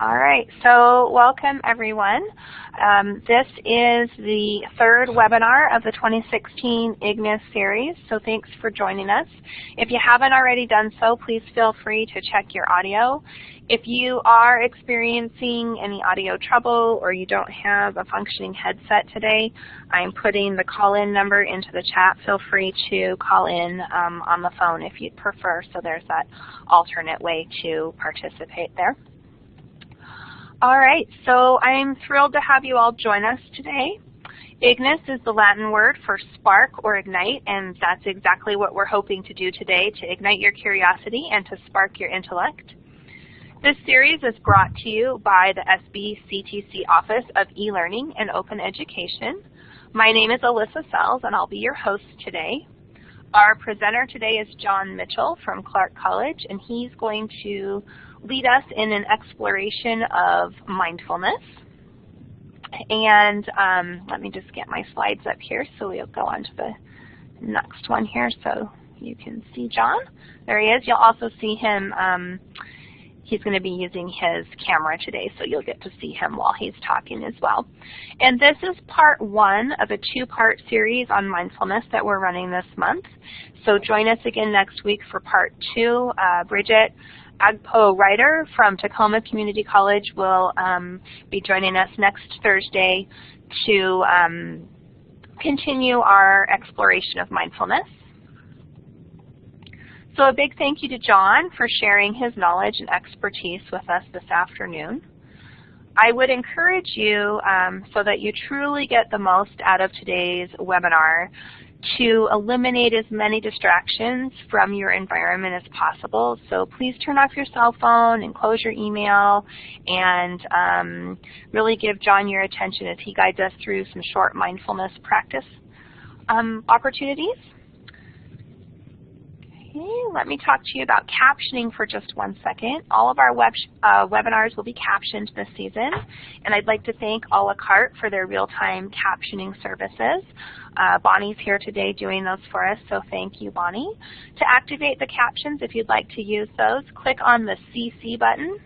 All right, so welcome everyone. Um, this is the third webinar of the 2016 IGNIS series, so thanks for joining us. If you haven't already done so, please feel free to check your audio. If you are experiencing any audio trouble or you don't have a functioning headset today, I'm putting the call-in number into the chat. Feel free to call in um, on the phone if you'd prefer, so there's that alternate way to participate there. All right, so I'm thrilled to have you all join us today. Ignis is the Latin word for spark or ignite, and that's exactly what we're hoping to do today, to ignite your curiosity and to spark your intellect. This series is brought to you by the SBCTC Office of E-Learning and Open Education. My name is Alyssa Sells, and I'll be your host today. Our presenter today is John Mitchell from Clark College, and he's going to lead us in an exploration of mindfulness. And um, let me just get my slides up here so we'll go on to the next one here so you can see John. There he is. You'll also see him. Um, he's going to be using his camera today, so you'll get to see him while he's talking as well. And this is part one of a two-part series on mindfulness that we're running this month. So join us again next week for part two. Uh, Bridget Agpo Ryder from Tacoma Community College will um, be joining us next Thursday to um, continue our exploration of mindfulness. So a big thank you to John for sharing his knowledge and expertise with us this afternoon. I would encourage you, um, so that you truly get the most out of today's webinar, to eliminate as many distractions from your environment as possible. So please turn off your cell phone and close your email and um, really give John your attention as he guides us through some short mindfulness practice um, opportunities. Let me talk to you about captioning for just one second. All of our web uh, webinars will be captioned this season, and I'd like to thank a la carte for their real-time captioning services. Uh, Bonnie's here today doing those for us, so thank you, Bonnie. To activate the captions, if you'd like to use those, click on the CC button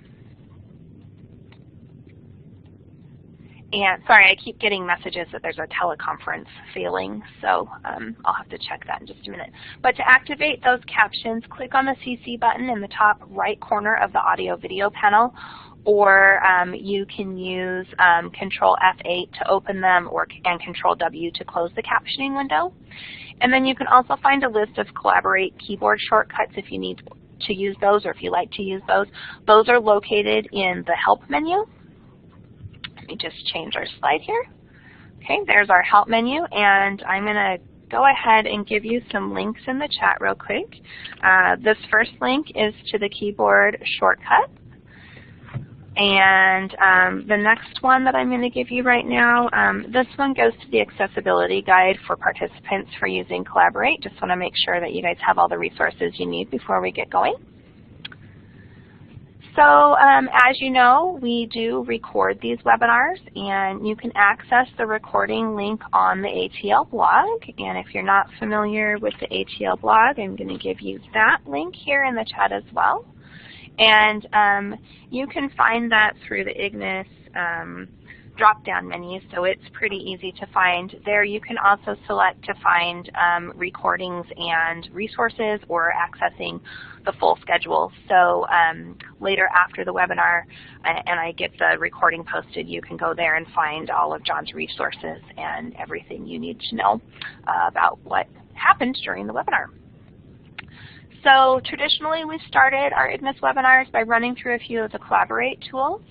And sorry, I keep getting messages that there's a teleconference failing, so um, I'll have to check that in just a minute. But to activate those captions, click on the CC button in the top right corner of the audio video panel, or um, you can use um, Control F8 to open them or and Control W to close the captioning window. And then you can also find a list of Collaborate keyboard shortcuts if you need to use those or if you like to use those. Those are located in the Help menu me just change our slide here. Okay, there's our help menu, and I'm going to go ahead and give you some links in the chat real quick. Uh, this first link is to the keyboard shortcut. And um, the next one that I'm going to give you right now, um, this one goes to the accessibility guide for participants for using Collaborate. Just want to make sure that you guys have all the resources you need before we get going. So um, as you know, we do record these webinars, and you can access the recording link on the ATL blog. And if you're not familiar with the ATL blog, I'm going to give you that link here in the chat as well. And um, you can find that through the Ignis um, drop-down menu, so it's pretty easy to find. There you can also select to find um, recordings and resources or accessing the full schedule. So um, later after the webinar and I get the recording posted, you can go there and find all of John's resources and everything you need to know uh, about what happened during the webinar. So traditionally we started our Ignis webinars by running through a few of the Collaborate tools.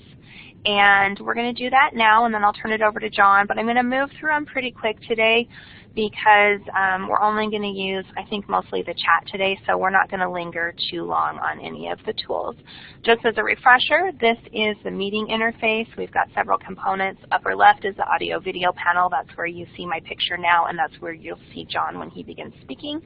And we're going to do that now, and then I'll turn it over to John. But I'm going to move through them pretty quick today because um, we're only going to use, I think, mostly the chat today, so we're not going to linger too long on any of the tools. Just as a refresher, this is the meeting interface. We've got several components. Upper left is the audio video panel. That's where you see my picture now, and that's where you'll see John when he begins speaking.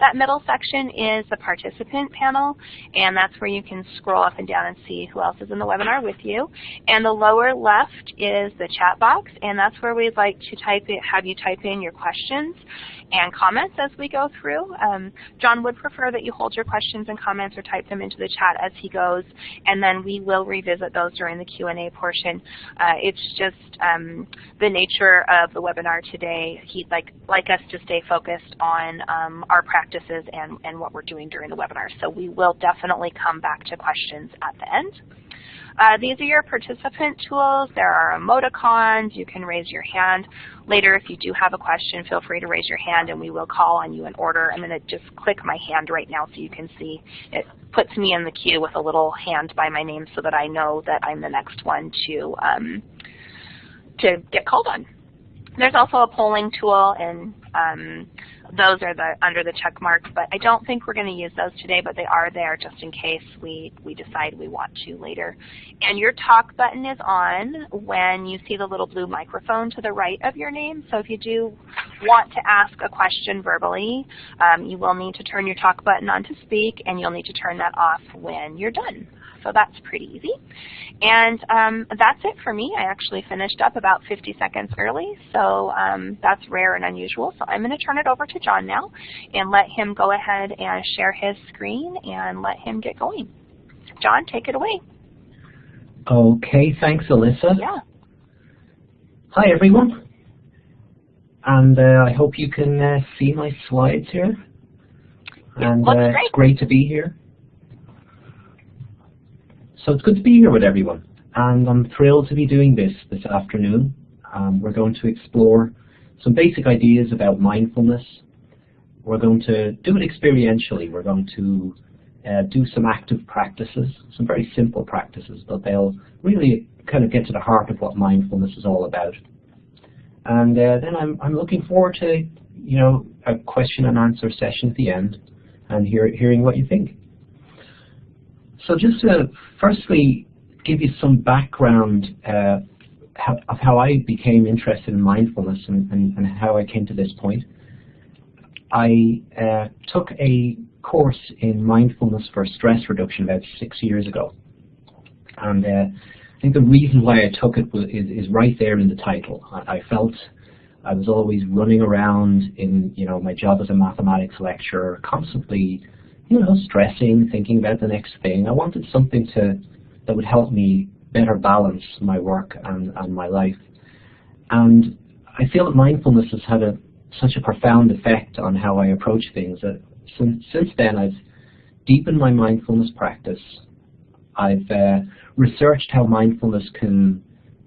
That middle section is the participant panel, and that's where you can scroll up and down and see who else is in the webinar with you. And the lower left is the chat box, and that's where we'd like to type it, have you type in your question questions and comments as we go through. Um, John would prefer that you hold your questions and comments or type them into the chat as he goes, and then we will revisit those during the Q&A portion. Uh, it's just um, the nature of the webinar today. He'd like, like us to stay focused on um, our practices and, and what we're doing during the webinar. So we will definitely come back to questions at the end. Uh, these are your participant tools. There are emoticons. You can raise your hand. Later, if you do have a question, feel free to raise your hand and we will call on you in order. I'm going to just click my hand right now so you can see. It puts me in the queue with a little hand by my name so that I know that I'm the next one to, um, to get called on. There's also a polling tool and um, those are the under the check mark, but I don't think we're going to use those today, but they are there just in case we, we decide we want to later. And your talk button is on when you see the little blue microphone to the right of your name. So if you do want to ask a question verbally, um, you will need to turn your talk button on to speak, and you'll need to turn that off when you're done. So that's pretty easy. And um, that's it for me. I actually finished up about 50 seconds early, so um, that's rare and unusual. So I'm going to turn it over to John now and let him go ahead and share his screen and let him get going. John, take it away. Okay, thanks Alyssa. Yeah. Hi everyone. And uh, I hope you can uh, see my slides here. And uh, it's great to be here. So it's good to be here with everyone, and I'm thrilled to be doing this this afternoon. Um, we're going to explore some basic ideas about mindfulness. We're going to do it experientially. We're going to uh, do some active practices, some very simple practices, but they'll really kind of get to the heart of what mindfulness is all about. And uh, then I'm, I'm looking forward to, you know, a question and answer session at the end and hear, hearing what you think. So just to firstly give you some background uh, how, of how I became interested in mindfulness and, and, and, how I came to this point. I uh, took a course in mindfulness for stress reduction about six years ago. And uh, I think the reason why I took it was, is, is right there in the title. I, I felt I was always running around in you know my job as a mathematics lecturer, constantly you know, stressing, thinking about the next thing. I wanted something to that would help me better balance my work and, and my life. And I feel that mindfulness has had a, such a profound effect on how I approach things that since, since then I've deepened my mindfulness practice. I've uh, researched how mindfulness can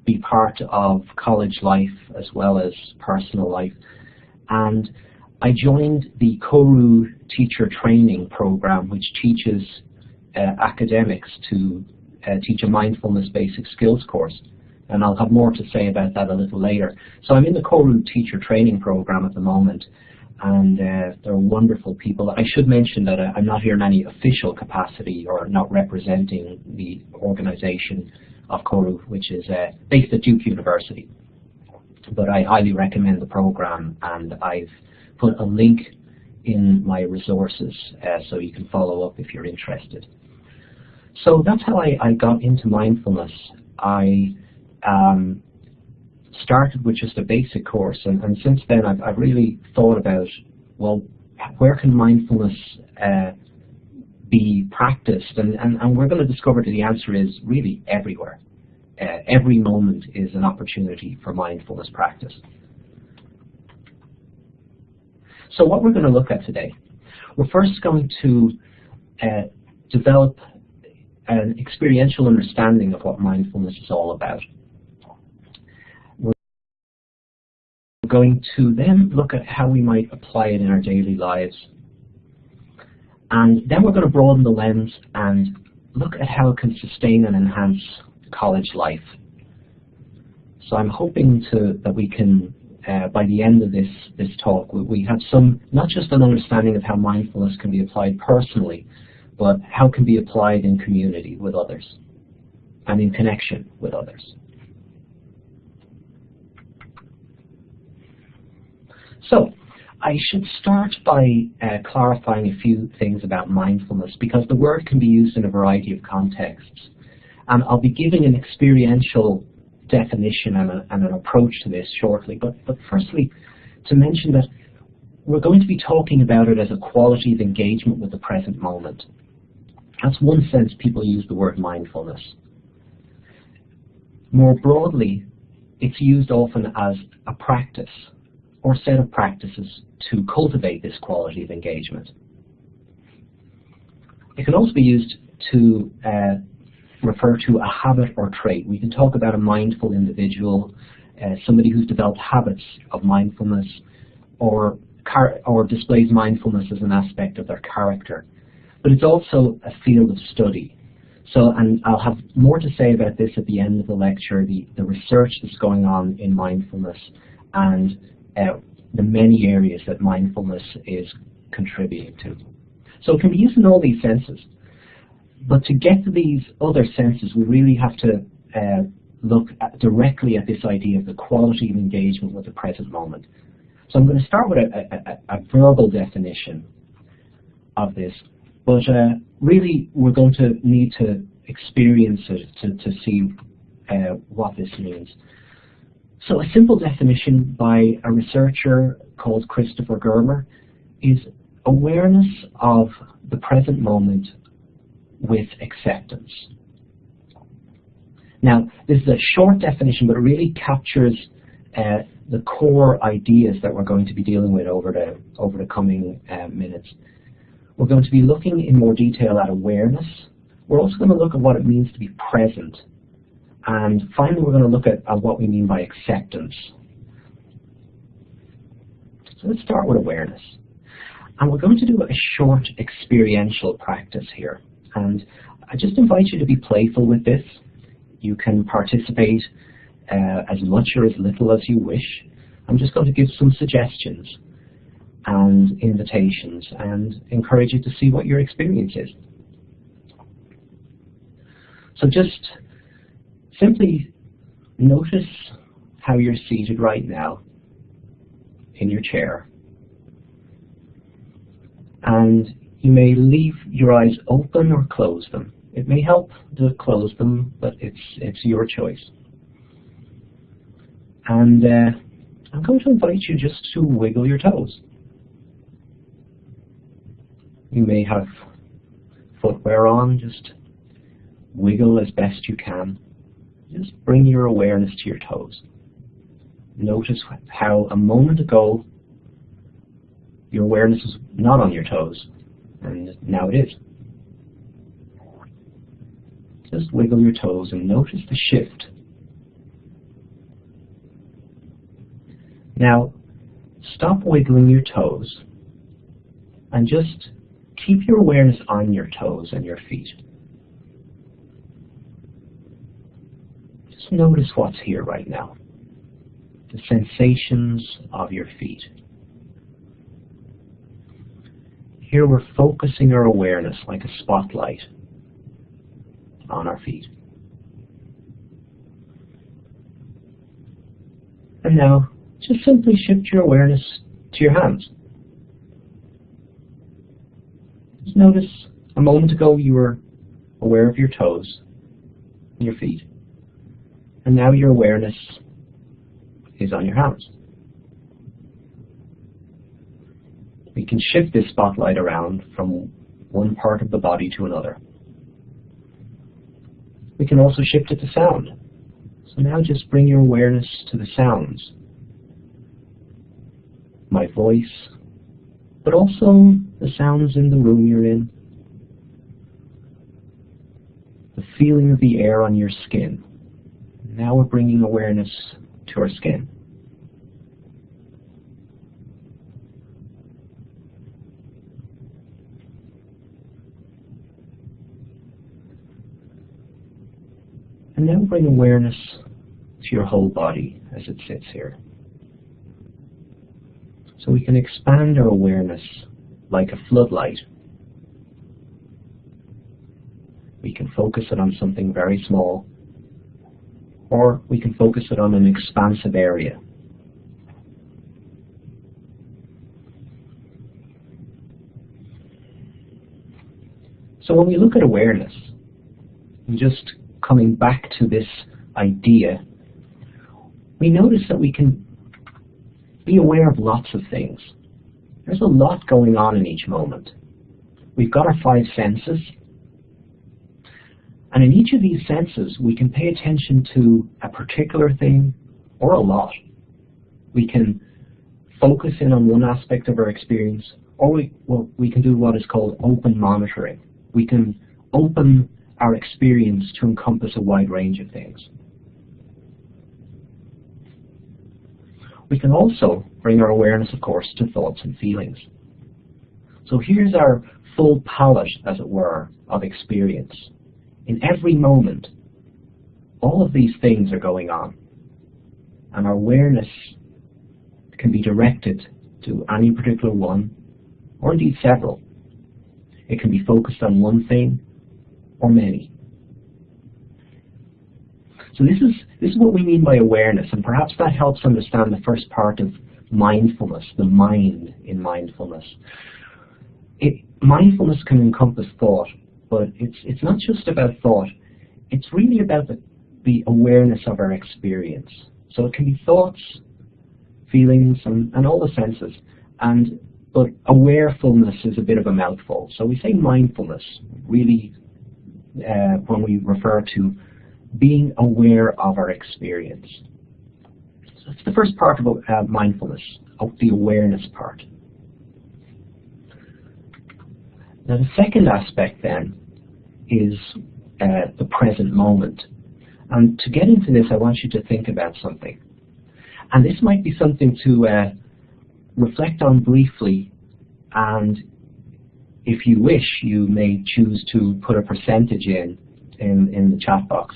be part of college life as well as personal life. And I joined the Koru teacher training program, which teaches uh, academics to uh, teach a mindfulness basic skills course. And I'll have more to say about that a little later. So I'm in the Koru teacher training program at the moment, and uh, they're wonderful people. I should mention that I'm not here in any official capacity or not representing the organization of Koru, which is uh, based at Duke University. But I highly recommend the program, and I've put a link in my resources uh, so you can follow up if you're interested. So that's how I, I got into mindfulness. I um, started with just a basic course, and, and since then I've, I've, really thought about, well, where can mindfulness uh, be practiced? And, and, and we're going to discover that the answer is really everywhere. Uh, every moment is an opportunity for mindfulness practice. So what we're going to look at today, we're first going to uh, develop an experiential understanding of what mindfulness is all about. We're going to then look at how we might apply it in our daily lives. And then we're going to broaden the lens and look at how it can sustain and enhance college life. So I'm hoping to, that we can uh, by the end of this, this talk, we, have some, not just an understanding of how mindfulness can be applied personally, but how it can be applied in community with others and in connection with others. So, I should start by uh, clarifying a few things about mindfulness because the word can be used in a variety of contexts. And I'll be giving an experiential definition and, a, and, an approach to this shortly. But, but firstly, to mention that we're going to be talking about it as a quality of engagement with the present moment. That's one sense people use the word mindfulness. More broadly, it's used often as a practice or set of practices to cultivate this quality of engagement. It can also be used to uh, refer to a habit or trait. We can talk about a mindful individual, uh, somebody who's developed habits of mindfulness, or or displays mindfulness as an aspect of their character. But it's also a field of study. So, and I'll have more to say about this at the end of the lecture, the, the research that's going on in mindfulness and uh, the many areas that mindfulness is contributing to. So it can be used in all these senses. But to get to these other senses, we really have to uh, look at directly at this idea of the quality of engagement with the present moment. So I'm going to start with a, a, a verbal definition of this, but uh, really we're going to need to experience it to, to see uh, what this means. So a simple definition by a researcher called Christopher Germer is awareness of the present moment with acceptance. Now, this is a short definition, but it really captures uh, the core ideas that we're going to be dealing with over the, over the coming uh, minutes. We're going to be looking in more detail at awareness. We're also going to look at what it means to be present. And finally, we're going to look at, at what we mean by acceptance. So let's start with awareness. And we're going to do a short experiential practice here. And I just invite you to be playful with this. You can participate uh, as much or as little as you wish. I'm just going to give some suggestions and invitations and encourage you to see what your experience is. So just simply notice how you're seated right now in your chair. And you may leave your eyes open or close them. It may help to close them, but it's, it's your choice. And uh, I'm going to invite you just to wiggle your toes. You may have footwear on, just wiggle as best you can. Just bring your awareness to your toes. Notice how a moment ago your awareness was not on your toes, and now it is. Just wiggle your toes and notice the shift. Now, stop wiggling your toes and just keep your awareness on your toes and your feet. Just notice what's here right now. The sensations of your feet. Here we're focusing our awareness like a spotlight on our feet. And now, just simply shift your awareness to your hands. Just notice a moment ago you were aware of your toes and your feet. And now your awareness is on your hands. We can shift this spotlight around from one part of the body to another. We can also shift it to sound. So now just bring your awareness to the sounds. My voice, but also the sounds in the room you're in. The feeling of the air on your skin. Now we're bringing awareness to our skin. And then bring awareness to your whole body as it sits here. So we can expand our awareness like a floodlight. We can focus it on something very small, or we can focus it on an expansive area. So when we look at awareness, just coming back to this idea, we notice that we can be aware of lots of things. There's a lot going on in each moment. We've got our five senses, and in each of these senses, we can pay attention to a particular thing or a lot. We can focus in on one aspect of our experience, or we, well, we can do what is called open monitoring. We can open our experience to encompass a wide range of things. We can also bring our awareness, of course, to thoughts and feelings. So here's our full palette, as it were, of experience. In every moment, all of these things are going on. And our awareness can be directed to any particular one, or indeed several. It can be focused on one thing, or many. So this is, this is what we mean by awareness, and perhaps that helps understand the first part of mindfulness, the mind in mindfulness. It, mindfulness can encompass thought, but it's, it's not just about thought. It's really about the, the awareness of our experience. So it can be thoughts, feelings, and, and all the senses. And but awarefulness is a bit of a mouthful. So we say mindfulness, really, uh, when we refer to being aware of our experience. So it's the first part of uh, mindfulness, of the awareness part. Now the second aspect then is uh, the present moment. And to get into this, I want you to think about something. And this might be something to uh, reflect on briefly and if you wish, you may choose to put a percentage in in, in the chat box.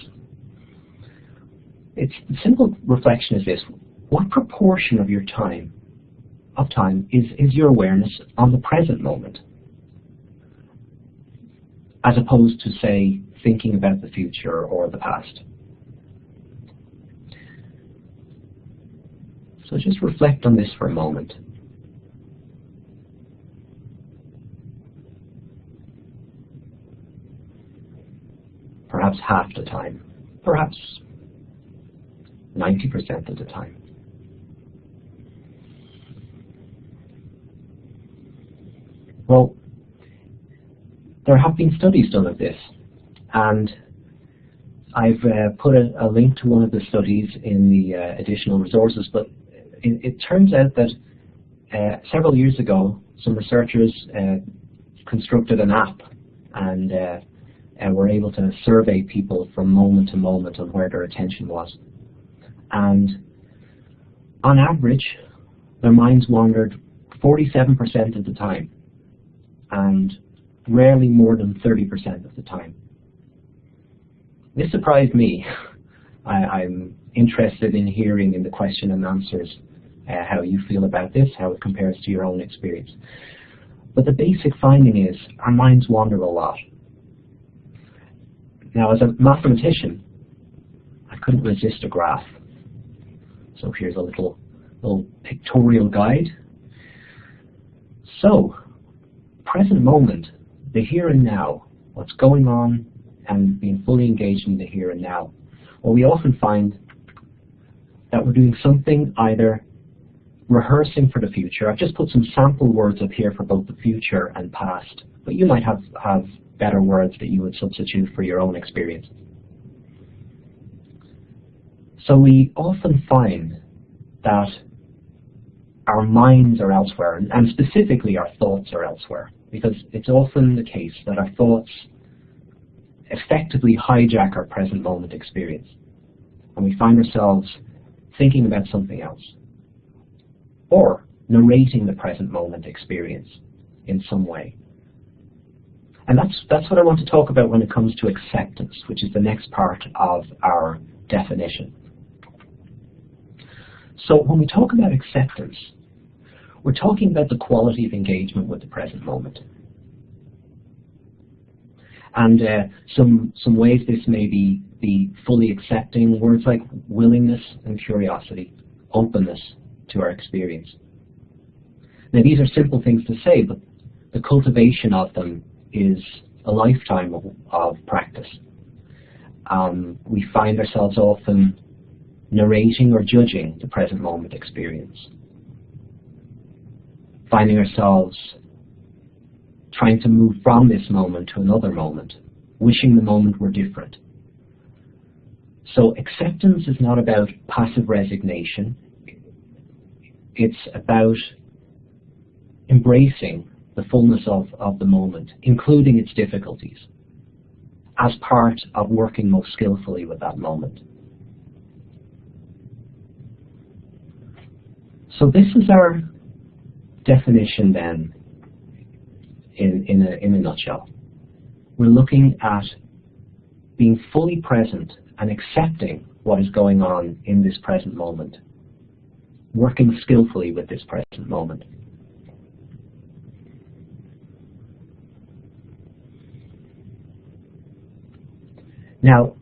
It's the simple reflection is this. What proportion of your time of time is, is your awareness on the present moment? As opposed to, say, thinking about the future or the past. So just reflect on this for a moment. Perhaps half the time. Perhaps 90% of the time. Well, there have been studies done of this, and I've uh, put a, a, link to one of the studies in the uh, additional resources, but it, it turns out that uh, several years ago, some researchers uh, constructed an app and uh, were able to survey people from moment to moment on where their attention was. And on average, their minds wandered 47% of the time, and rarely more than 30% of the time. This surprised me. I, am interested in hearing in the question and answers uh, how you feel about this, how it compares to your own experience. But the basic finding is our minds wander a lot. Now, as a mathematician, I couldn't resist a graph. So here's a little, little pictorial guide. So, present moment, the here and now, what's going on and being fully engaged in the here and now. Well, we often find that we're doing something either rehearsing for the future. I've just put some sample words up here for both the future and past, but you might have, have better words that you would substitute for your own experience. So we often find that our minds are elsewhere, and specifically our thoughts are elsewhere, because it's often the case that our thoughts effectively hijack our present moment experience. And we find ourselves thinking about something else, or narrating the present moment experience in some way. And that's, that's what I want to talk about when it comes to acceptance, which is the next part of our definition. So when we talk about acceptance, we're talking about the quality of engagement with the present moment. And uh, some, some ways this may be, be fully accepting words like willingness and curiosity, openness to our experience. Now these are simple things to say, but the cultivation of them is a lifetime of, of practice. Um, we find ourselves often narrating or judging the present moment experience. finding ourselves trying to move from this moment to another moment, wishing the moment were different. So acceptance is not about passive resignation. It's about embracing the fullness of, of the moment, including its difficulties, as part of working most skillfully with that moment. So this is our definition then in, in, a, in a nutshell. We're looking at being fully present and accepting what is going on in this present moment, working skillfully with this present moment. Now,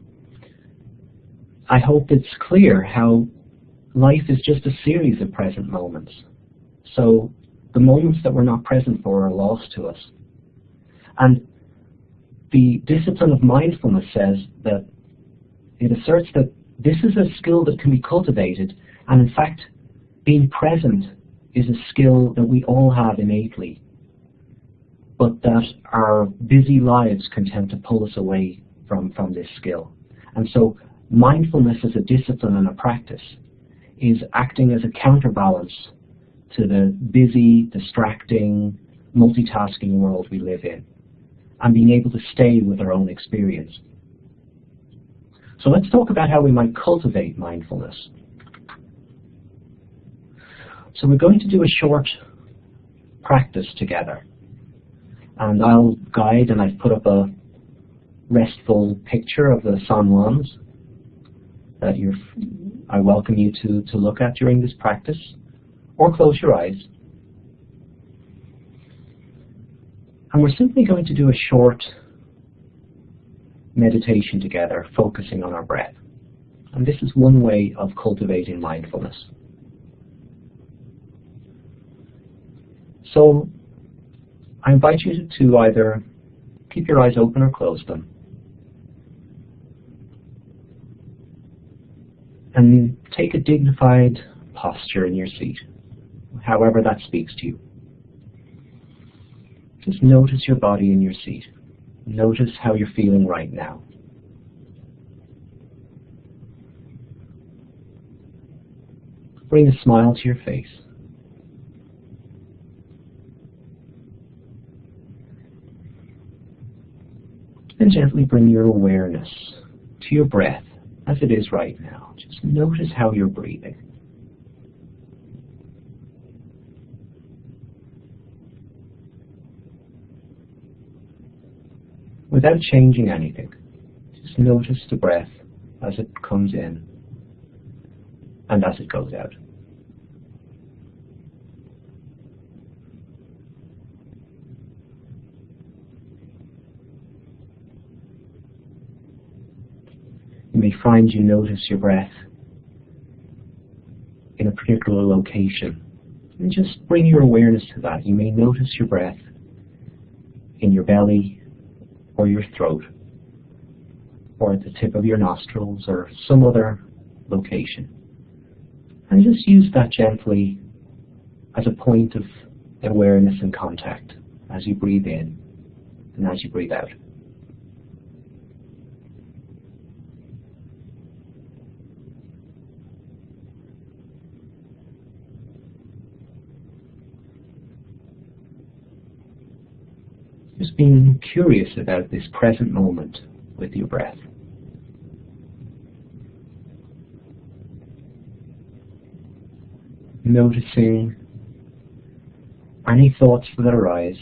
I hope it's clear how life is just a series of present moments. So the moments that we're not present for are lost to us. And the discipline of mindfulness says that it asserts that this is a skill that can be cultivated, and in fact, being present is a skill that we all have innately, but that our busy lives can tend to pull us away from, from this skill. And so mindfulness as a discipline and a practice is acting as a counterbalance to the busy, distracting, multitasking world we live in, and being able to stay with our own experience. So let's talk about how we might cultivate mindfulness. So we're going to do a short practice together. And I'll guide, and I've put up a restful picture of the San Juans that you're, mm-hmm. I welcome you to, to look at during this practice, or close your eyes. And we're simply going to do a short meditation together, focusing on our breath. And this is one way of cultivating mindfulness. So I invite you to either keep your eyes open or close them. And take a dignified posture in your seat, however that speaks to you. Just notice your body in your seat. Notice how you're feeling right now. Bring a smile to your face. And gently bring your awareness to your breath as it is right now. Just notice how you're breathing. without changing anything. Just notice the breath as it comes in and as it goes out. You may find you notice your breath in a particular location. And just bring your awareness to that. You may notice your breath in your belly, or your throat or at the tip of your nostrils or some other location. And just use that gently as a point of awareness and contact as you breathe in and as you breathe out. Just being curious about this present moment with your breath. Noticing any thoughts that arise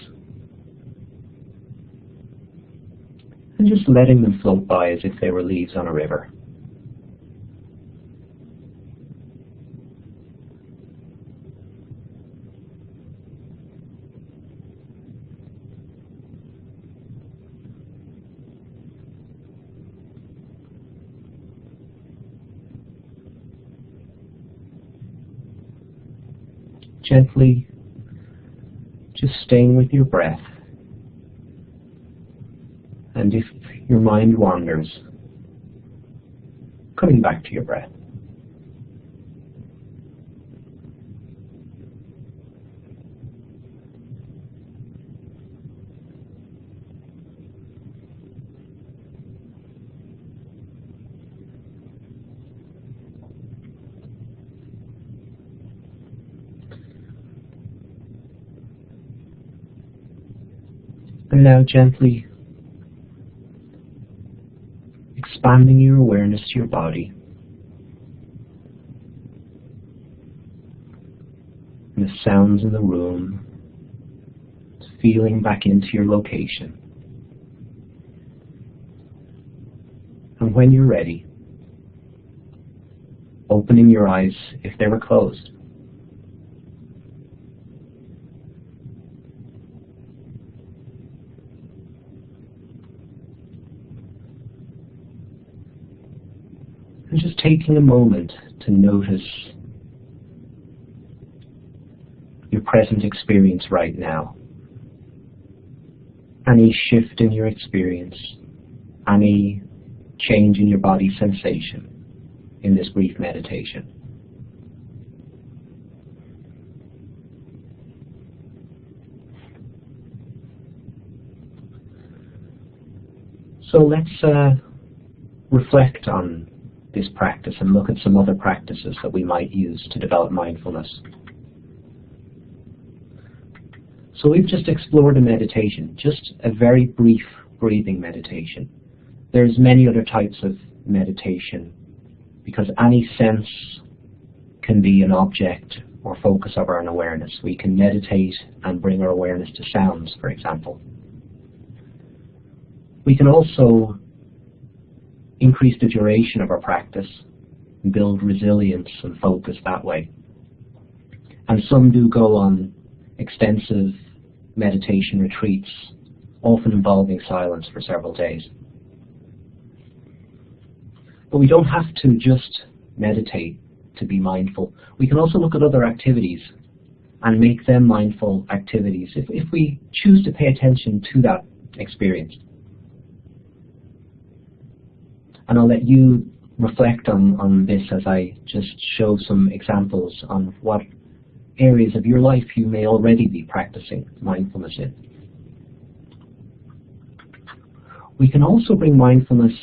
and just letting them float by as if they were leaves on a river. Gently just staying with your breath. And if your mind wanders, coming back to your breath. And now gently expanding your awareness to your body. And the sounds in the room, feeling back into your location. And when you're ready, opening your eyes if they were closed. And just taking a moment to notice your present experience right now. Any shift in your experience, any change in your body sensation in this brief meditation. So let's uh, reflect on this practice and look at some other practices that we might use to develop mindfulness. So we've just explored a meditation, just a very brief breathing meditation. There's many other types of meditation because any sense can be an object or focus of our awareness. We can meditate and bring our awareness to sounds, for example. We can also increase the duration of our practice and build resilience and focus that way. And some do go on extensive meditation retreats, often involving silence for several days. But we don't have to just meditate to be mindful. We can also look at other activities and make them mindful activities if, if we choose to pay attention to that experience. And I'll let you reflect on, on this as I just show some examples on what areas of your life you may already be practicing mindfulness in. We can also bring mindfulness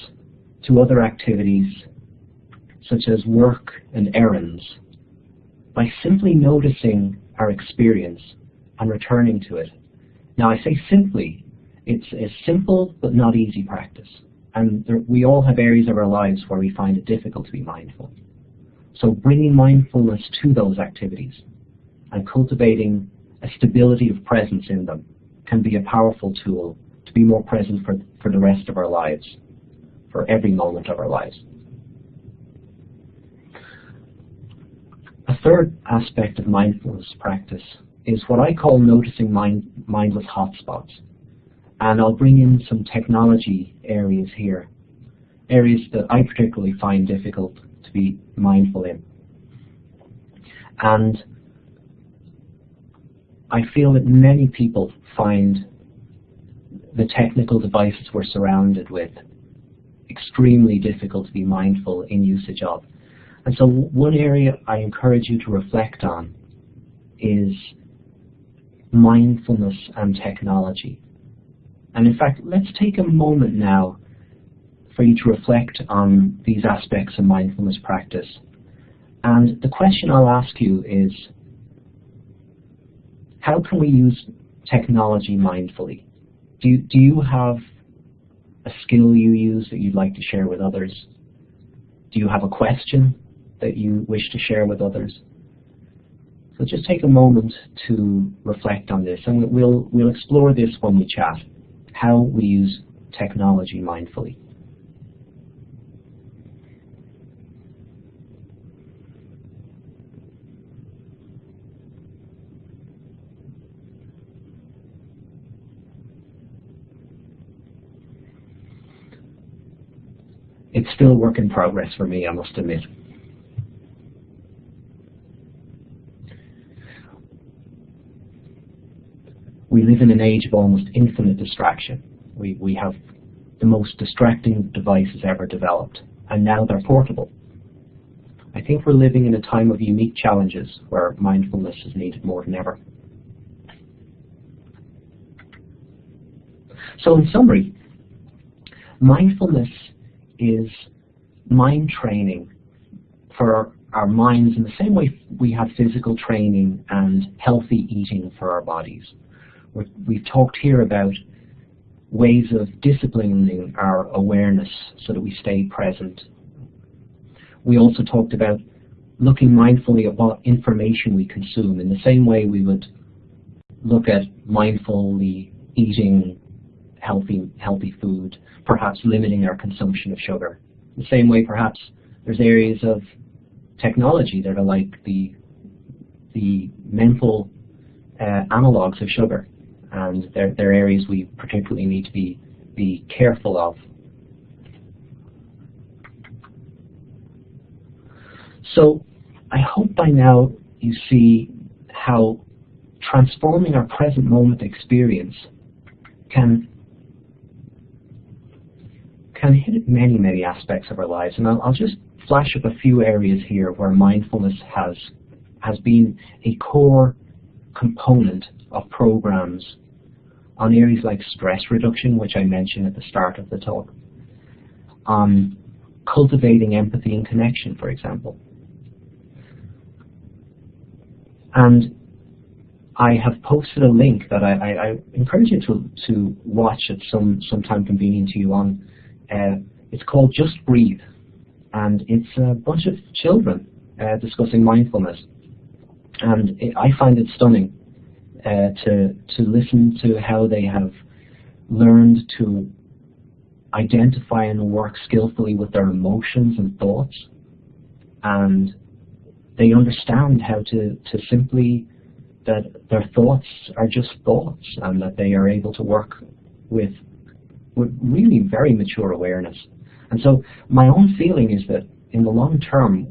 to other activities such as work and errands by simply noticing our experience and returning to it. Now I say simply, it's a simple but not easy practice. And there, we all have areas of our lives where we find it difficult to be mindful. So bringing mindfulness to those activities and cultivating a stability of presence in them can be a powerful tool to be more present for, for the rest of our lives for every moment of our lives. A third aspect of mindfulness practice is what I call noticing mind, mindless hotspots. And I'll bring in some technology areas here, areas that I particularly find difficult to be mindful in. And I feel that many people find the technical devices we're surrounded with extremely difficult to be mindful in usage of. And so one area I encourage you to reflect on is mindfulness and technology. And in fact, let's take a moment now for you to reflect on these aspects of mindfulness practice. And the question I'll ask you is, how can we use technology mindfully? Do you, do you have a skill you use that you'd like to share with others? Do you have a question that you wish to share with others? So just take a moment to reflect on this, and we'll, we'll explore this when we chat, how we use technology mindfully. it's still work in progress for me, I must admit. We live in an age of almost infinite distraction. We, we have the most distracting devices ever developed, and now they're portable. I think we're living in a time of unique challenges where mindfulness is needed more than ever. So in summary, mindfulness is mind training for our minds in the same way we have physical training and healthy eating for our bodies. We have talked here about ways of disciplining our awareness so that we stay present. We also talked about looking mindfully at what information we consume in the same way we would look at mindfully eating healthy, healthy food, perhaps limiting our consumption of sugar. The same way perhaps there's areas of technology that are like the, the mental uh, analogs of sugar and they're, they're areas we particularly need to be, be careful of. So I hope by now you see how transforming our present moment experience can can hit many, many aspects of our lives. And I'll, I'll just flash up a few areas here where mindfulness has has been a core component of programs on areas like stress reduction, which I mentioned at the start of the talk, on cultivating empathy and connection, for example. And I have posted a link that I, I, I encourage you to, to watch at some, some time convenient to you on. Uh, it's called Just Breathe, and it's a bunch of children uh, discussing mindfulness. And it, I find it stunning Uh, to, to listen to how they have learned to identify and work skillfully with their emotions and thoughts. And they understand how to, to simply that their thoughts are just thoughts and that they are able to work with, with really very mature awareness. And so my own feeling is that in the long term,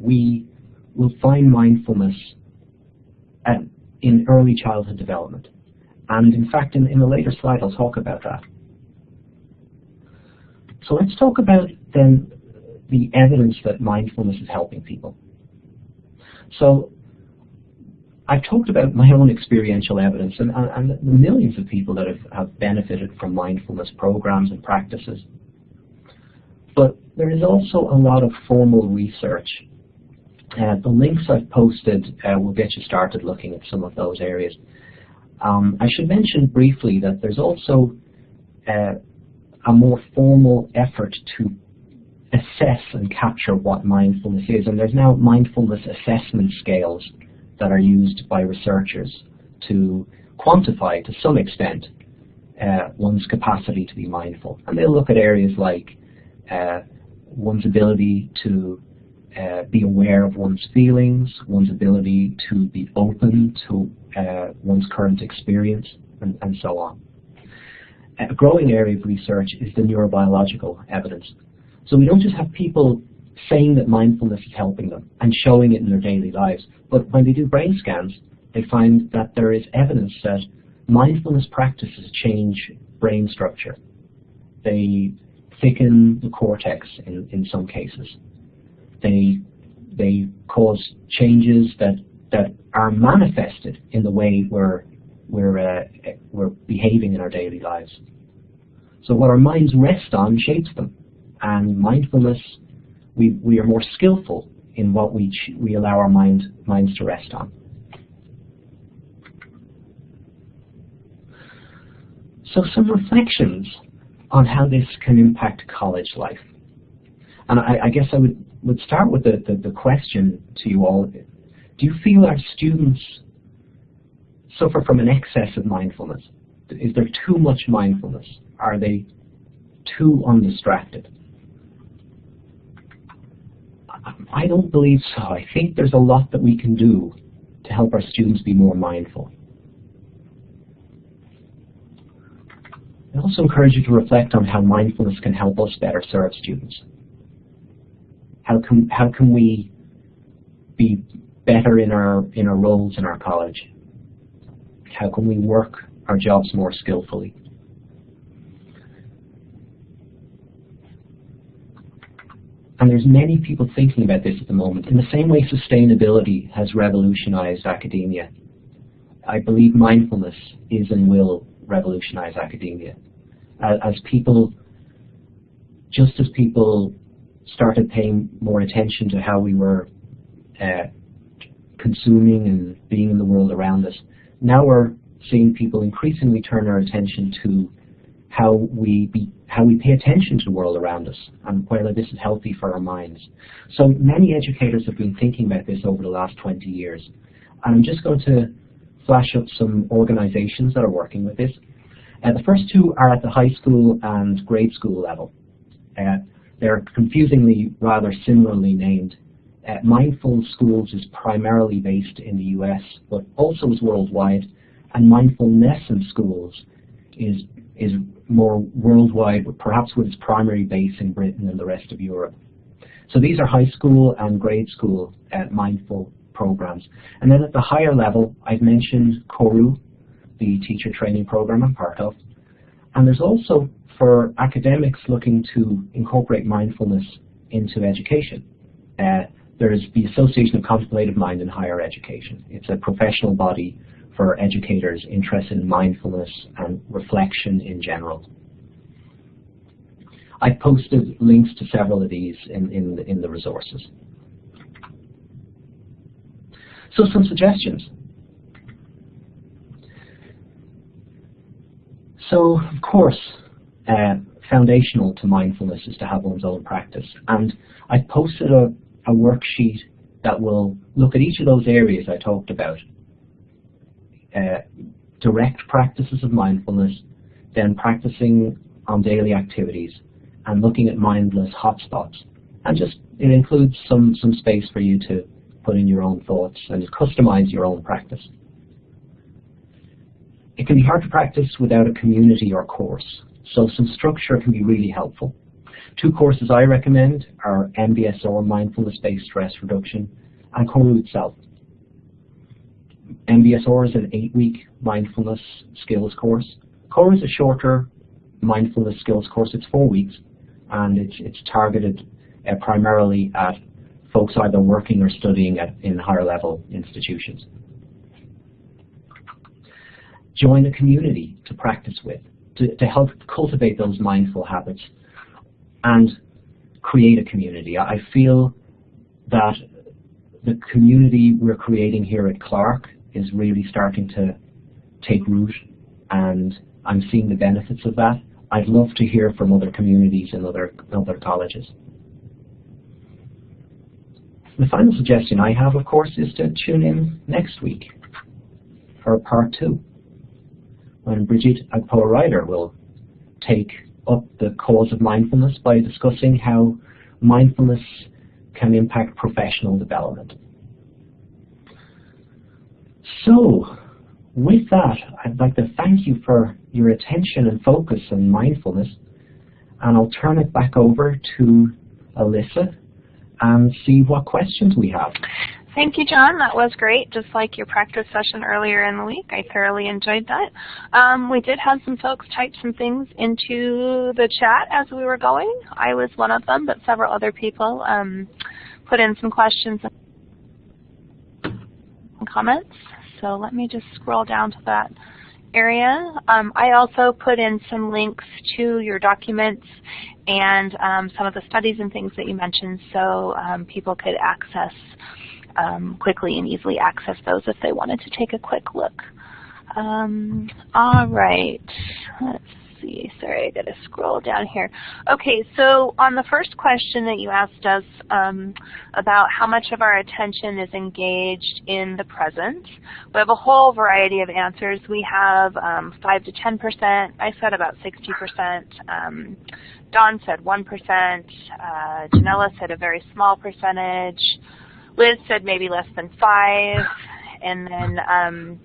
we will find mindfulness at, in early childhood development. And in fact, in, in a later slide, I'll talk about that. So let's talk about then the evidence that mindfulness is helping people. So I've talked about my own experiential evidence and, and, the millions of people that have, have benefited from mindfulness programs and practices. But there is also a lot of formal research. Uh, the links I've posted uh, will get you started looking at some of those areas. Um, I should mention briefly that there's also uh, a more formal effort to assess and capture what mindfulness is. And there's now mindfulness assessment scales that are used by researchers to quantify to some extent uh, one's capacity to be mindful. And they'll look at areas like uh, one's ability to uh, be aware of one's feelings, one's ability to be open to uh, one's current experience, and, and so on. A growing area of research is the neurobiological evidence. So we don't just have people saying that mindfulness is helping them and showing it in their daily lives. But when they do brain scans, they find that there is evidence that mindfulness practices change brain structure. They thicken the cortex in, in some cases. They, they cause changes that, that are manifested in the way we're, we're, uh, we're behaving in our daily lives. So what our minds rest on shapes them. And mindfulness we, we are more skillful in what we, we allow our mind, minds to rest on. So some reflections on how this can impact college life. And I, I guess I would, would start with the, the, the question to you all. Do you feel our students suffer from an excess of mindfulness? Is there too much mindfulness? Are they too undistracted? I don't believe so. I think there's a lot that we can do to help our students be more mindful. I also encourage you to reflect on how mindfulness can help us better serve students. How can, how can we be better in our, in our roles in our college? How can we work our jobs more skillfully? And there's many people thinking about this at the moment. In the same way sustainability has revolutionized academia, I believe mindfulness is and will revolutionize academia. As people, just as people started paying more attention to how we were uh, consuming and being in the world around us, now we're seeing people increasingly turn our attention to how we be, how we pay attention to the world around us and whether this is healthy for our minds. So many educators have been thinking about this over the last 20 years. And I'm just going to flash up some organizations that are working with this. Uh, the first two are at the high school and grade school level. Uh, they're confusingly rather similarly named. Uh, Mindful Schools is primarily based in the US, but also is worldwide, and Mindfulness in Schools is is more worldwide, perhaps with its primary base in Britain and the rest of Europe. So these are high school and grade school uh, mindful programs. And then at the higher level, I've mentioned Koru, the teacher training program I'm part of. And there's also for academics looking to incorporate mindfulness into education. Uh, there's the Association of Contemplative Mind in Higher Education. It's a professional body for educators interested in mindfulness and reflection in general. I posted links to several of these in, in, the, in the resources. So some suggestions. So, of course, uh, foundational to mindfulness is to have one's own practice. And I posted a, a worksheet that will look at each of those areas I talked about uh, direct practices of mindfulness, then practicing on daily activities, and looking at mindless hotspots. And just it includes some, some space for you to put in your own thoughts and customize your own practice. It can be hard to practice without a community or course, so some structure can be really helpful. Two courses I recommend are MBSR, Mindfulness-Based Stress Reduction, and Koru itself. MBSR is an eight-week mindfulness skills course. Koru is a shorter mindfulness skills course. It's four weeks, and it's, it's targeted uh, primarily at folks either working or studying at, in higher level institutions. Join a community to practice with, to, to help cultivate those mindful habits, and create a community. I feel that the community we're creating here at Clark is really starting to take root and I'm seeing the benefits of that. I'd love to hear from other communities and other, other colleges. The final suggestion I have, of course, is to tune in next week for part two, when Bridget Agpo-Ryder will take up the cause of mindfulness by discussing how mindfulness can impact professional development. So, with that, I'd like to thank you for your attention and focus on mindfulness. And I'll turn it back over to Alyssa and see what questions we have. Thank you, John. That was great, just like your practice session earlier in the week. I thoroughly enjoyed that. Um, we did have some folks type some things into the chat as we were going. I was one of them, but several other people um, put in some questions and comments. So let me just scroll down to that area. Um, I also put in some links to your documents and um, some of the studies and things that you mentioned so um, people could access um, quickly and easily access those if they wanted to take a quick look. Um, all right, let's see. Sorry, I got to scroll down here. Okay, so on the first question that you asked us um, about how much of our attention is engaged in the present, we have a whole variety of answers. We have um, 5 to 10%. I said about 60%. Um, Don said 1%. Uh, Janella said a very small percentage. Liz said maybe less than 5 and then um,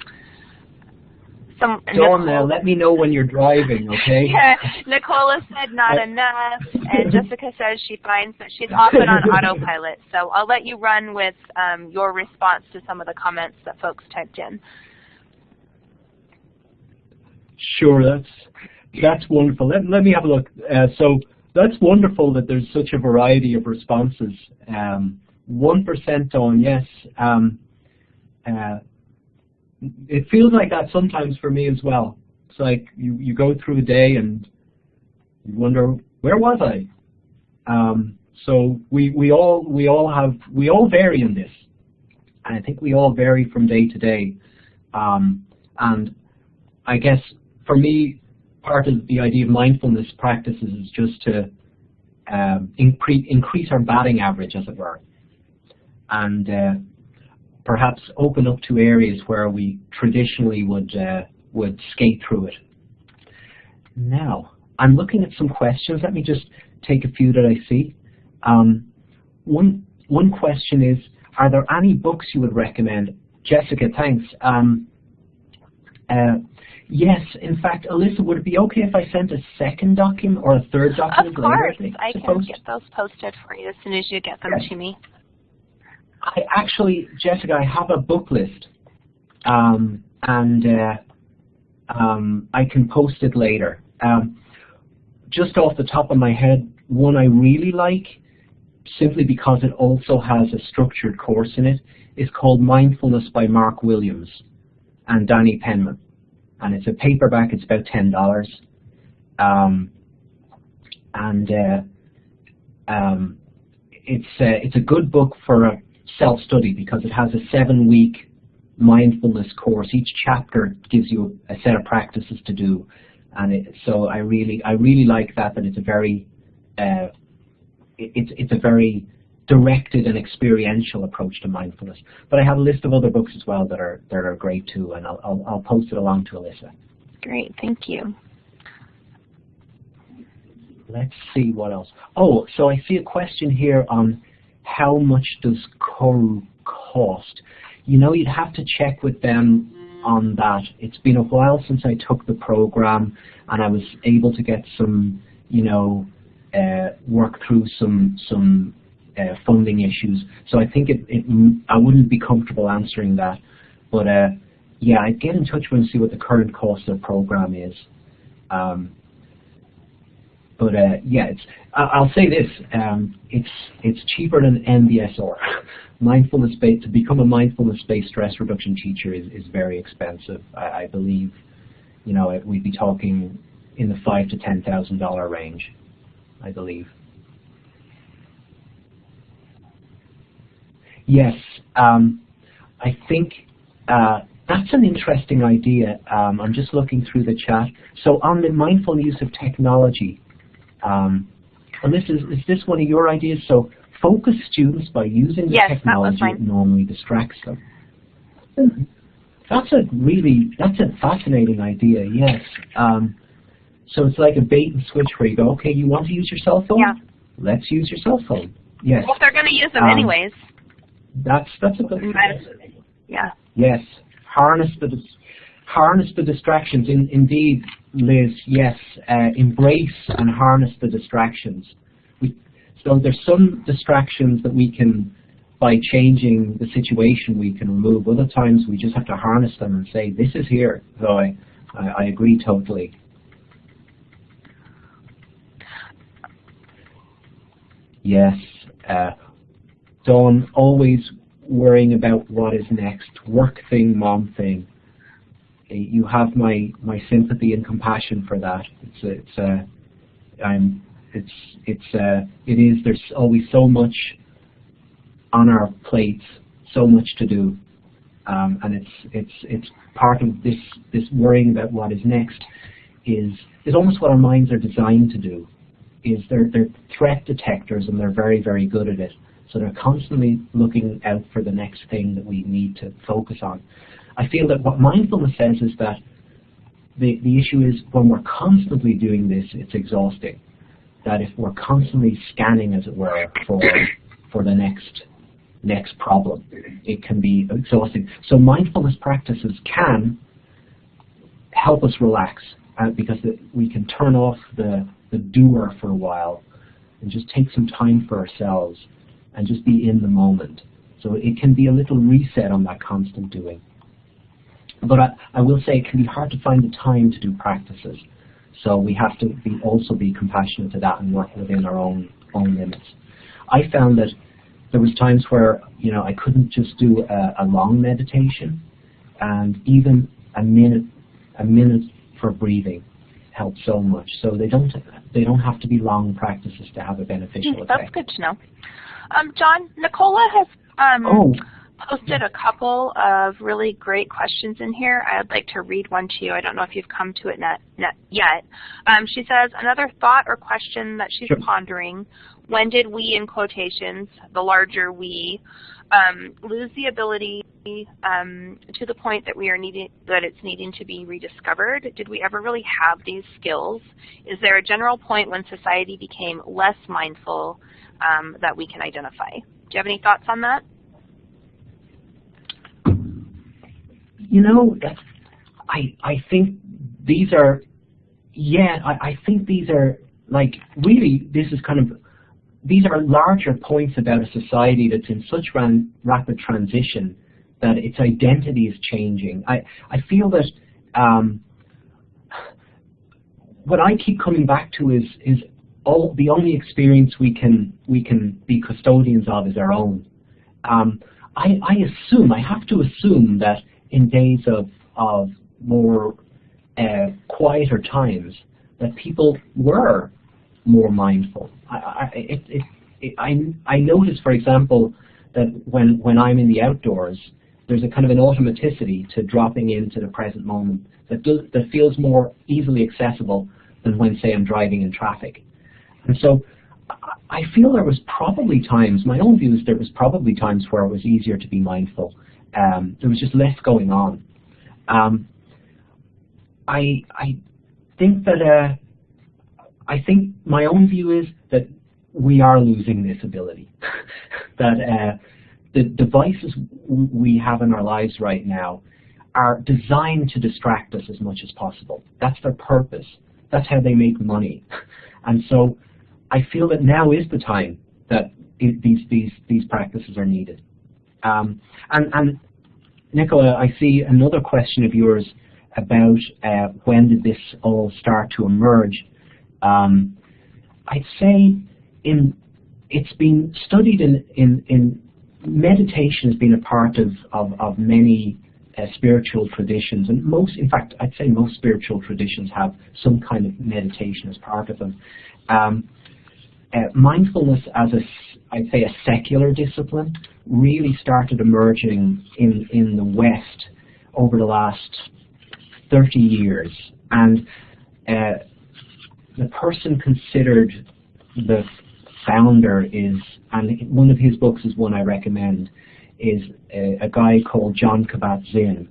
some Dawn, now let me know when you're driving, okay? yeah, Nicola said not enough, and Jessica says she finds that she's often on autopilot. So I'll let you run with um, your response to some of the comments that folks typed in. Sure, that's that's wonderful. Let, let me have a look. Uh, so that's wonderful that there's such a variety of responses. Um, 1% on yes. Um, uh, it feels like that sometimes for me as well. It's like you, you go through a day and you wonder, where was I? Um, so we, we all we all have we all vary in this. And I think we all vary from day to day. Um, and I guess for me, part of the idea of mindfulness practices is just to um, incre increase our batting average, as it were, and uh, perhaps open up to areas where we traditionally would uh, would skate through it. Now, I'm looking at some questions. Let me just take a few that I see. Um, one one question is, are there any books you would recommend? Jessica, thanks. Um, uh, yes, in fact, Alyssa, would it be okay if I sent a second document or a third document of course, later? I can get those posted for you as soon as you get them to me. I actually, Jessica, I have a book list, um, and uh, um, I can post it later. Um, just off the top of my head, one I really like, simply because it also has a structured course in it, is called Mindfulness by Mark Williams and Danny Penman, and it's a paperback. It's about ten dollars, um, and uh, um, it's uh, it's a good book for a self-study because it has a seven-week mindfulness course. Each chapter gives you a set of practices to do, and it, so I really I really like that. That it's a very uh, it, it's it's a very directed and experiential approach to mindfulness. But I have a list of other books as well that are that are great too, and I'll I'll, I'll post it along to Alyssa. Great, thank you. Let's see what else. Oh, so I see a question here on how much does Koru cost? You know, you'd have to check with them on that. It's been a while since I took the program, and I was able to get some, you know, uh, work through some some uh, funding issues. So I think it, it I wouldn't be comfortable answering that, but uh, yeah, I'd get in touch with them and see what the current cost of the program is. Um, but uh, yeah, it's, I'll say this: um, it's it's cheaper than MBSR. Mindfulness based to become a mindfulness-based stress reduction teacher is, is very expensive. I, I believe, you know, it- we'd be talking in the five to ten thousand dollar range. I believe. Yes, um, I think uh, that's an interesting idea. Um, I'm just looking through the chat. So on the mindful use of technology, um, and this is, is this one of your ideas? So focus students by using the Yes, technology mine. that normally distracts them. That's a really, that's a fascinating idea, yes. Um, so it's like a bait and switch where you go, okay, you want to use your cell phone? Yeah. Let's use your cell phone. Yes, Well, if they're going to use them Um, anyways, that's, that's a good yeah. Yes, harness the harness the distractions. In, indeed, Liz. Yes, uh, embrace and harness the distractions. We, so there's some distractions that we can, by changing the situation, we can remove. Other times we just have to harness them and say, "This is here." So I, I, I agree totally. Yes, uh, Dawn, always worrying about what is next. Work thing, mom thing. You have my, my sympathy and compassion for that. It's it's uh, I'm it's it's uh, it is. There's always so much on our plates, so much to do, um, and it's it's it's part of this this worrying about what is next is is almost what our minds are designed to do. Is they're they're threat detectors and they're very very good at it. So they're constantly looking out for the next thing that we need to focus on. I feel that what mindfulness says is that the, the issue is when we're constantly doing this, it's exhausting. That if we're constantly scanning, as it were, for for the next next problem, it can be exhausting. So mindfulness practices can help us relax uh, because it, we can turn off the, the doer for a while and just take some time for ourselves and just be in the moment. So it can be a little reset on that constant doing. But I, I will say it can be hard to find the time to do practices. So we have to be also be compassionate to that and work within our own own limits. I found that there was times where you know I couldn't just do a, a long meditation, and even a minute a minute for breathing helps so much. So they don't they don't have to be long practices to have a beneficial Hmm, effect. That's good to know. Um, John, Nicola has um, Oh, posted a couple of really great questions in here. I'd like to read one to you. I don't know if you've come to it net, net yet. Um, she says, another thought or question that she's sure. pondering, when did we, in quotations, the larger we, um, lose the ability um, to the point that we are needing that it's needing to be rediscovered? Did we ever really have these skills? Is there a general point when society became less mindful um, that we can identify? Do you have any thoughts on that? You know, I I think these are, yeah, I, I think these are like really this is kind of these are larger points about a society that's in such ran, rapid transition that its identity is changing. I, I feel that um, what I keep coming back to is is all the only experience we can we can be custodians of is our own. Um, I, I assume I have to assume that in days of of more uh, quieter times that people were more mindful. I, I, it, it, it, I, I notice, for example, that when, when I'm in the outdoors, there's a kind of an automaticity to dropping into the present moment that, that feels more easily accessible than when, say, I'm driving in traffic. And so I feel there was probably times, my own view is there was probably times where it was easier to be mindful. Um, there was just less going on. Um, I, I think that uh, I think my own view is that we are losing this ability. that uh, the devices we have in our lives right now are designed to distract us as much as possible. That's their purpose. That's how they make money. And so I feel that now is the time that these, these, these practices are needed. Um, and, and Nicola, I see another question of yours about uh, when did this all start to emerge. Um, I'd say in it's been studied in, in, in meditation has been a part of, of, of many uh, spiritual traditions, and most, in fact, I'd say most spiritual traditions have some kind of meditation as part of them. Um, uh, mindfulness as a, I'd say, a secular discipline really started emerging in, in the West over the last 30 years. And uh, the person considered the founder is, and one of his books is one I recommend, is a, a guy called Jon Kabat-Zinn,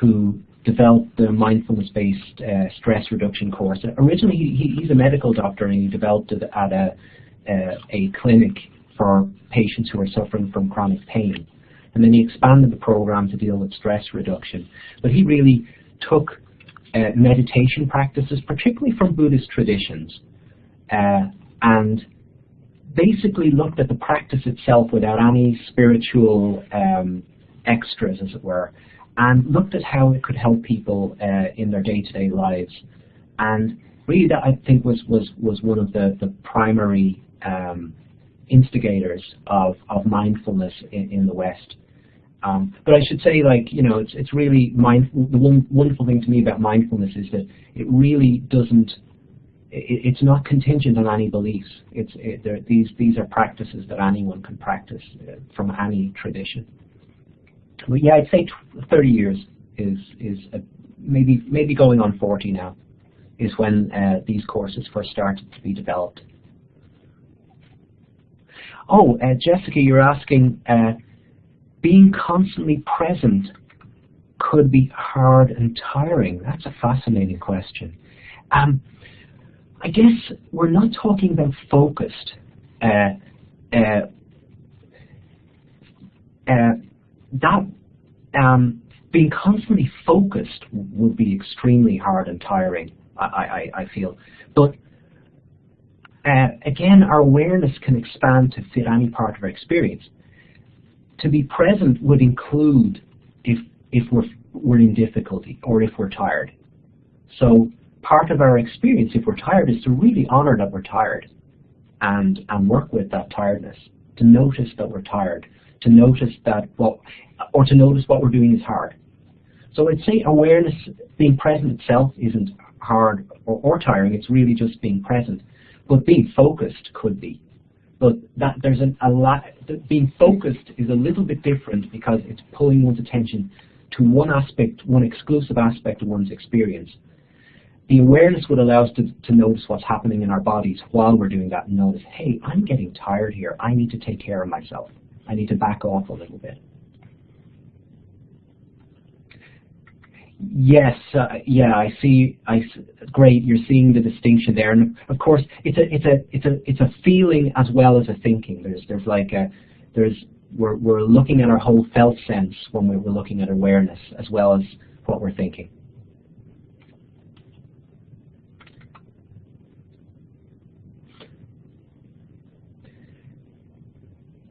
who developed the mindfulness-based uh, stress reduction course. Originally, he, he's a medical doctor, and he developed it at a, uh, a clinic for patients who are suffering from chronic pain. And then he expanded the program to deal with stress reduction. But he really took uh, meditation practices, particularly from Buddhist traditions, uh, and basically looked at the practice itself without any spiritual um, extras, as it were, and looked at how it could help people uh, in their day-to-day -day lives. And really that I think was, was, was one of the, the primary um, instigators of, of mindfulness in, in the West. Um, but I should say, like, you know, it's, it's really mindful. The one wonderful thing to me about mindfulness is that it really doesn't, it, it's not contingent on any beliefs. It's, it, these, these are practices that anyone can practice uh, from any tradition. But yeah, I'd say 30 years is, is a, maybe, maybe going on 40 now is when uh, these courses first started to be developed. Oh, uh, Jessica, you're asking, uh, being constantly present could be hard and tiring? That's a fascinating question. Um, I guess we're not talking about focused. Uh, uh, uh, that um, being constantly focused would be extremely hard and tiring. I, I, I feel, but uh, again, our awareness can expand to fit any part of our experience to be present would include if if we're we're in difficulty or if we're tired. So part of our experience, if we're tired, is to really honor that we're tired and and work with that tiredness. To notice that we're tired, to notice that what or to notice what we're doing is hard. So I'd say awareness, being present itself isn't hard or, or tiring, it's really just being present. But being focused could be. but that there's an, a lot, being focused is a little bit different because it's pulling one's attention to one aspect, one exclusive aspect of one's experience. The awareness would allow us to, to notice what's happening in our bodies while we're doing that and notice, hey, I'm getting tired here. I need to take care of myself. I need to back off a little bit. Yes, uh, yeah, I see. I great. You're seeing the distinction there, and of course, it's a it's a it's a it's a feeling as well as a thinking. There's there's like a there's we're we're looking at our whole felt sense when we're looking at awareness as well as what we're thinking.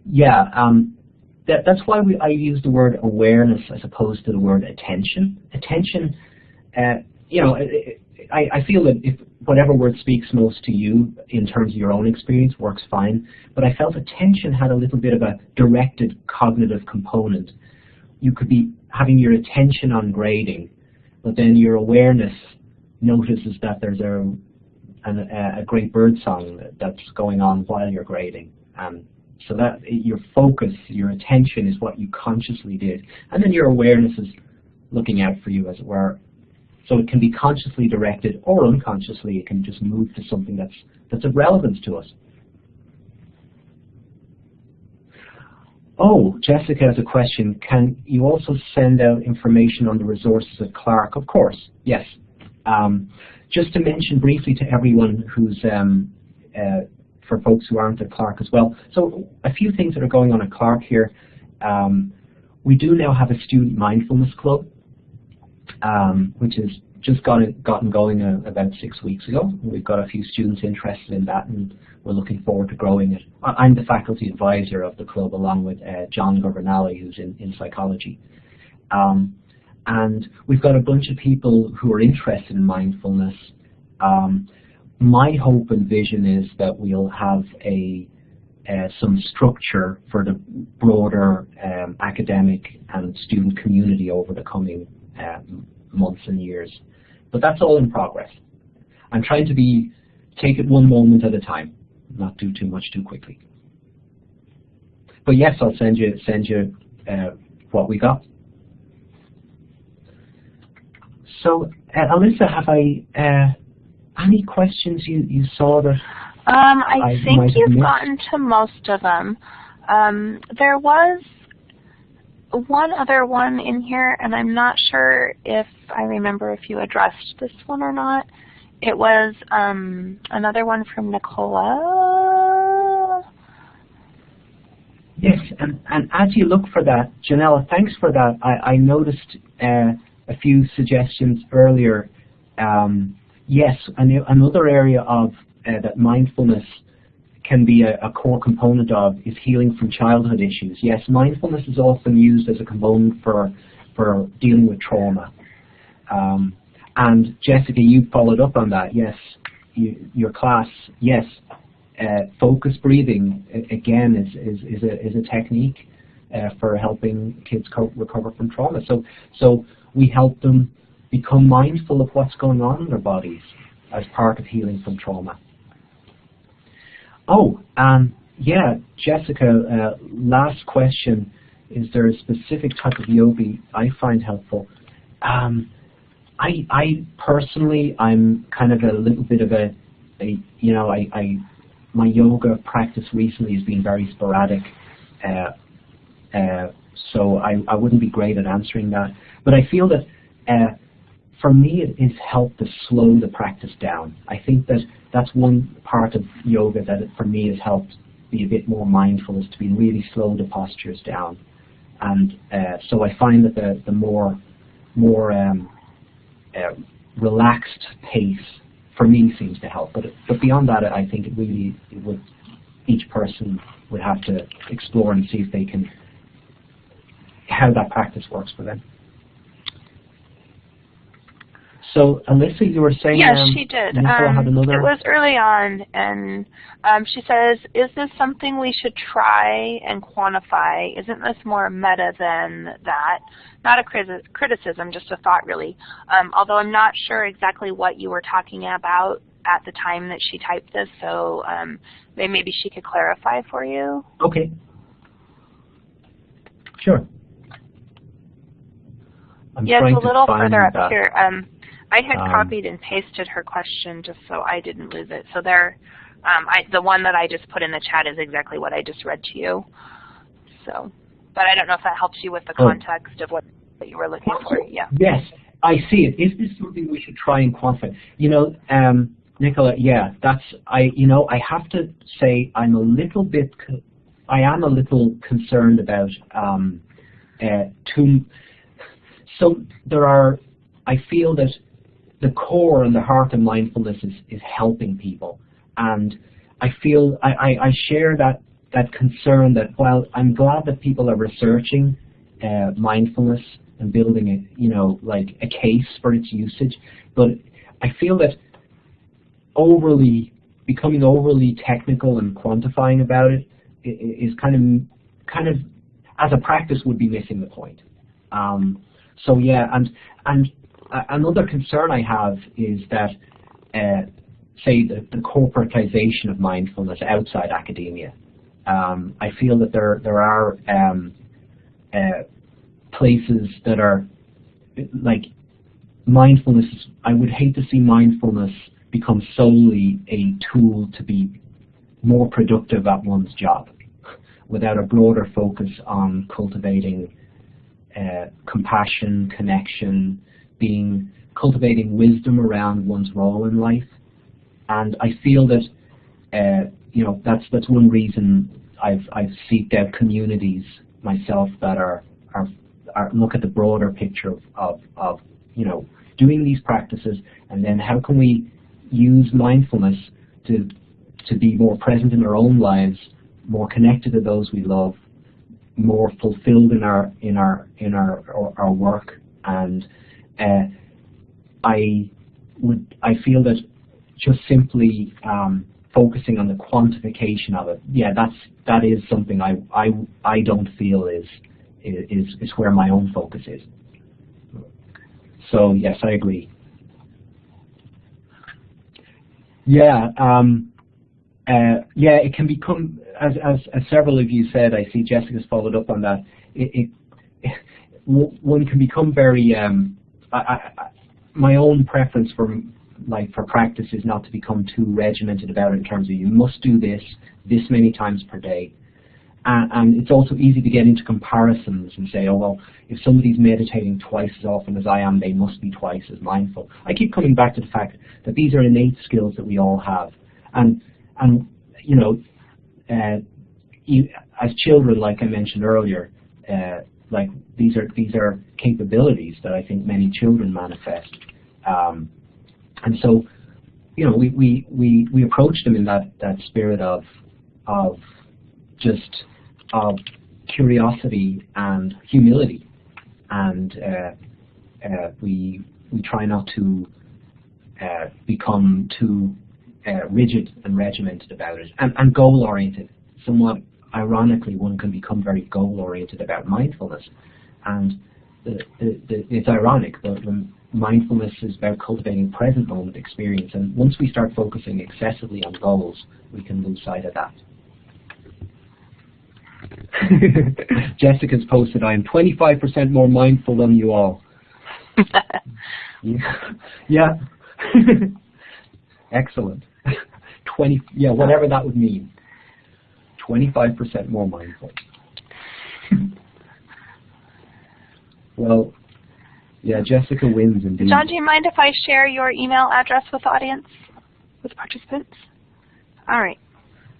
Yeah, um, that, that's why we, I use the word awareness as opposed to the word attention. Attention, uh, you know, I, I feel that if whatever word speaks most to you in terms of your own experience works fine, but I felt attention had a little bit of a directed cognitive component. You could be having your attention on grading, but then your awareness notices that there's a, a, a great bird song that's going on while you're grading. Um, so that your focus, your attention is what you consciously did. And then your awareness is looking out for you, as it were. So it can be consciously directed or unconsciously. It can just move to something that's, that's of relevance to us. Oh, Jessica has a question. Can you also send out information on the resources at Clark? Of course, yes. Um, just to mention briefly to everyone who's um, uh, for folks who aren't at Clark as well. So a few things that are going on at Clark here. Um, we do now have a student mindfulness club, um, which has just got it, gotten going uh, about six weeks ago. We've got a few students interested in that, and we're looking forward to growing it. I'm the faculty advisor of the club, along with uh, John Governale, who's in, in psychology. Um, and we've got a bunch of people who are interested in mindfulness. Um, my hope and vision is that we'll have a uh, some structure for the broader um, academic and student community over the coming uh, months and years. But that's all in progress. I'm trying to be take it one moment at a time, not do too much too quickly. But yes, I'll send you send you uh, what we got. So, uh, Alyssa, have I uh, any questions you, you saw that um, I, I think you've gotten to most of them. Um, there was one other one in here, and I'm not sure if I remember if you addressed this one or not. It was um, another one from Nicola. Yes, and, and as you look for that, Janella, thanks for that. I, I noticed uh, a few suggestions earlier um, yes, another area of uh, that mindfulness can be a, a, core component of is healing from childhood issues. Yes, mindfulness is often used as a component for for dealing with trauma. Um, and Jessica, you followed up on that. Yes, you, your class. Yes, uh, focus breathing again is is is a is a technique uh, for helping kids recover from trauma. So so we help them become mindful of what's going on in their bodies as part of healing from trauma. Oh, yeah, Jessica, uh, last question. Is there a specific type of yoga I find helpful? Um, I, I personally, I'm kind of a little bit of a, a you know, I, I, my yoga practice recently has been very sporadic, uh, uh, so I, I wouldn't be great at answering that. But I feel that uh, for me, it has helped to slow the practice down. I think that that's one part of yoga that it, for me has helped be a bit more mindful is to be really slow the postures down. And uh, so I find that the, the more more um, uh, relaxed pace for me seems to help. But but beyond that, I think it really it would each person would have to explore and see if they can how that practice works for them. So Alyssa, you were saying yes, um, she did. Um, another. It was early on, and um, she says, "Is this something we should try and quantify? Isn't this more meta than that? Not a criticism, just a thought, really. Um, although I'm not sure exactly what you were talking about at the time that she typed this, so um, maybe she could clarify for you. Okay. Sure. I'm yes, trying a little further up that. here. Um, I had Um, copied and pasted her question just so I didn't lose it. So there, um, I, the one that I just put in the chat is exactly what I just read to you. So, but I don't know if that helps you with the Oh. context of what, what you were looking for. Yeah. Yes, I see it. Is this something we should try and quantify? You know, um, Nicola, yeah, that's, I, you know, I have to say I'm a little bit, I am a little concerned about um, uh, too, so there are, I feel that the core and the heart of mindfulness is, is helping people. And I feel, I, I, I share that, that concern that while I'm glad that people are researching uh, mindfulness and building a, you know, like a case for its usage, but I feel that overly, becoming overly technical and quantifying about it is kind of, kind of, as a practice would be missing the point. Um, so yeah, and and another concern I have is that, uh, say, the, the corporatization of mindfulness outside academia. Um, I feel that there there are um, uh, places that are like mindfulness. I would hate to see mindfulness become solely a tool to be more productive at one's job, without a broader focus on cultivating uh, compassion, connection, being cultivating wisdom around one's role in life. And I feel that uh, you know that's that's one reason I've I've seeked out communities myself that are are, are look at the broader picture of, of, of you know doing these practices and then how can we use mindfulness to to be more present in our own lives, more connected to those we love, more fulfilled in our in our in our our, our work and uh, I would I feel that just simply um, focusing on the quantification of it, yeah, that's that is something I I I don't feel is is is where my own focus is. So yes, I agree. Yeah, um, uh, yeah, it can become as, as as several of you said. I see Jessica's followed up on that. It, it, one can become very. Um, I, my own preference for like for practice is not to become too regimented about it in terms of you must do this this many times per day. And, and it's also easy to get into comparisons and say, oh well, if somebody's meditating twice as often as I am, they must be twice as mindful. I keep coming back to the fact that these are innate skills that we all have, and and you know, uh, you, as children, like I mentioned earlier, uh, like these are these are capabilities that I think many children manifest, um, and so you know we, we, we, we approach them in that, that spirit of of just of curiosity and humility, and uh, uh, we we try not to uh, become too uh, rigid and regimented about it, and, and goal oriented. Somewhat ironically, one can become very goal oriented about mindfulness, and the, the, the, it's ironic. The mindfulness is about cultivating present moment experience, and once we start focusing excessively on goals, we can lose sight of that. Jessica's posted, I am 25% more mindful than you all. yeah. yeah. Excellent. 20, yeah, whatever that would mean. 25% more mindful. well, yeah, Jessica wins indeed. John, do you mind if I share your email address with the audience, with participants? All right.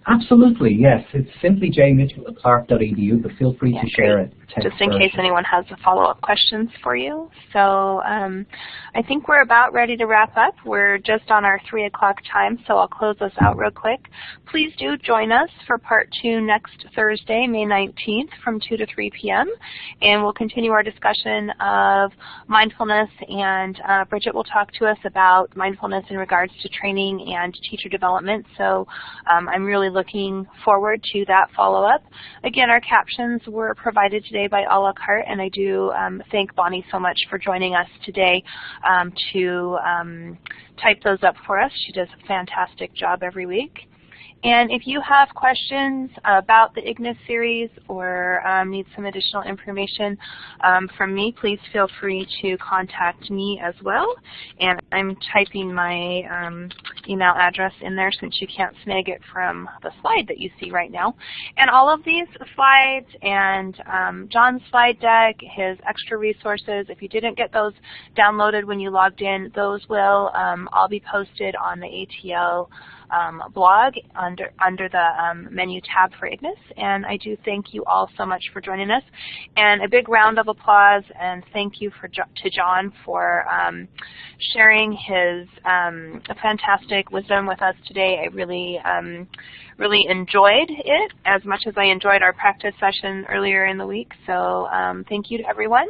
Absolutely, yes. It's simply jmitchell at clark.edu, but feel free Yeah, to share great. it. just in case anyone has follow-up questions for you. So um, I think we're about ready to wrap up. We're just on our 3 o'clock time, so I'll close this out real quick. Please do join us for part two next Thursday, May 19th from 2 to 3 p.m. And we'll continue our discussion of mindfulness and uh, Bridget will talk to us about mindfulness in regards to training and teacher development. So um, I'm really looking forward to that follow-up. Again, our captions were provided today by a la carte, and I do um, thank Bonnie so much for joining us today um, to um, type those up for us. She does a fantastic job every week. And if you have questions about the IGNIS series or um, need some additional information um, from me, please feel free to contact me as well. And I'm typing my um, email address in there since you can't snag it from the slide that you see right now. And all of these slides and um, John's slide deck, his extra resources, if you didn't get those downloaded when you logged in, those will um, all be posted on the ATL um, blog under, under the um, menu tab for IGNIS. And I do thank you all so much for joining us. And a big round of applause and thank you for to John for um, sharing his um, fantastic wisdom with us today. I really, um, really enjoyed it as much as I enjoyed our practice session earlier in the week. So um, thank you to everyone.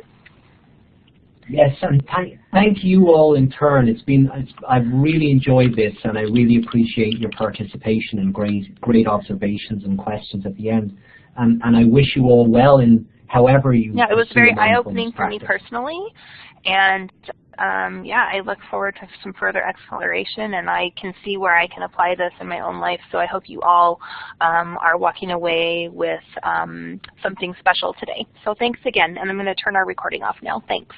Yes, and thank, thank you all in turn. It's been it's, I've really enjoyed this, and I really appreciate your participation and great great observations and questions at the end. And and I wish you all well in however you. Yeah, it was very eye-opening for me personally, and um, yeah, I look forward to some further exploration, and I can see where I can apply this in my own life. So I hope you all um, are walking away with um, something special today. So thanks again, and I'm going to turn our recording off now. Thanks.